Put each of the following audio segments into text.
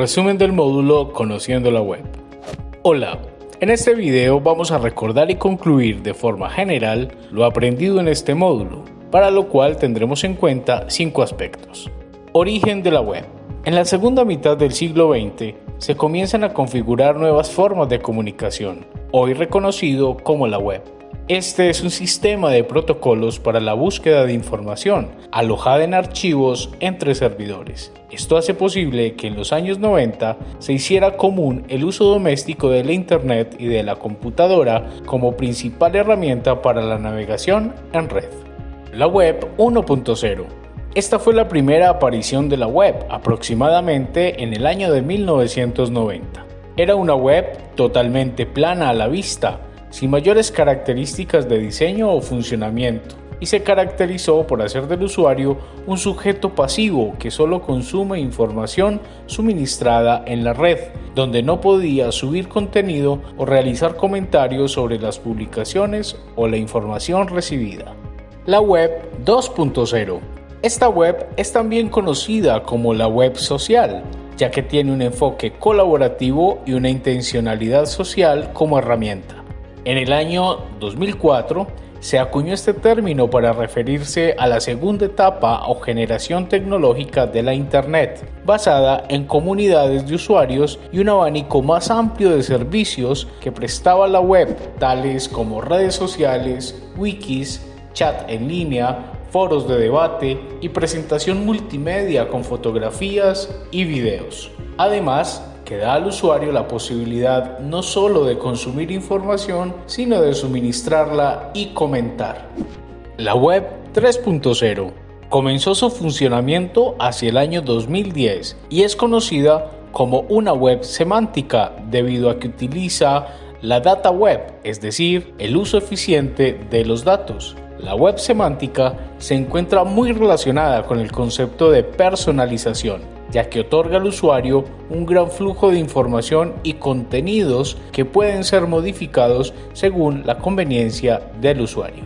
Resumen del módulo Conociendo la Web. Hola, en este video vamos a recordar y concluir de forma general lo aprendido en este módulo, para lo cual tendremos en cuenta cinco aspectos. Origen de la web. En la segunda mitad del siglo XX se comienzan a configurar nuevas formas de comunicación, hoy reconocido como la web. Este es un sistema de protocolos para la búsqueda de información, alojada en archivos entre servidores. Esto hace posible que en los años 90 se hiciera común el uso doméstico de la Internet y de la computadora como principal herramienta para la navegación en red. La Web 1.0 esta fue la primera aparición de la web, aproximadamente en el año de 1990. Era una web totalmente plana a la vista, sin mayores características de diseño o funcionamiento, y se caracterizó por hacer del usuario un sujeto pasivo que solo consume información suministrada en la red, donde no podía subir contenido o realizar comentarios sobre las publicaciones o la información recibida. La web 2.0 Esta web es también conocida como la web social, ya que tiene un enfoque colaborativo y una intencionalidad social como herramienta. En el año 2004 se acuñó este término para referirse a la segunda etapa o generación tecnológica de la Internet, basada en comunidades de usuarios y un abanico más amplio de servicios que prestaba la web, tales como redes sociales, wikis, chat en línea, foros de debate y presentación multimedia con fotografías y videos. Además, que da al usuario la posibilidad no solo de consumir información, sino de suministrarla y comentar. La web 3.0 comenzó su funcionamiento hacia el año 2010 y es conocida como una web semántica debido a que utiliza la data web, es decir, el uso eficiente de los datos. La web semántica se encuentra muy relacionada con el concepto de personalización ya que otorga al usuario un gran flujo de información y contenidos que pueden ser modificados según la conveniencia del usuario.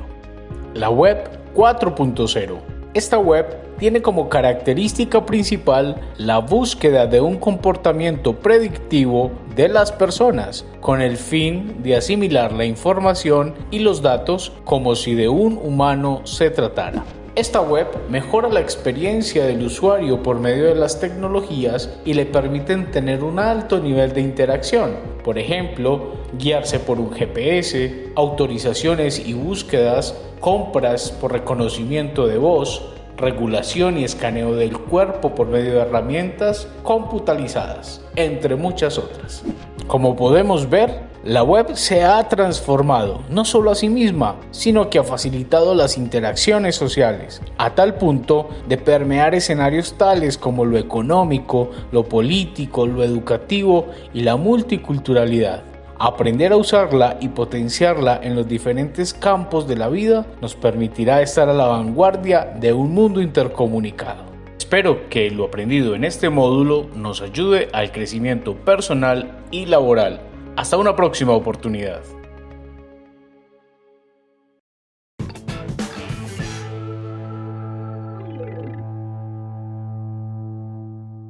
La web 4.0 esta web tiene como característica principal la búsqueda de un comportamiento predictivo de las personas con el fin de asimilar la información y los datos como si de un humano se tratara. Esta web mejora la experiencia del usuario por medio de las tecnologías y le permiten tener un alto nivel de interacción, por ejemplo, guiarse por un GPS, autorizaciones y búsquedas, compras por reconocimiento de voz, regulación y escaneo del cuerpo por medio de herramientas computalizadas, entre muchas otras. Como podemos ver, la web se ha transformado no solo a sí misma, sino que ha facilitado las interacciones sociales, a tal punto de permear escenarios tales como lo económico, lo político, lo educativo y la multiculturalidad. Aprender a usarla y potenciarla en los diferentes campos de la vida nos permitirá estar a la vanguardia de un mundo intercomunicado. Espero que lo aprendido en este módulo nos ayude al crecimiento personal y laboral hasta una próxima oportunidad.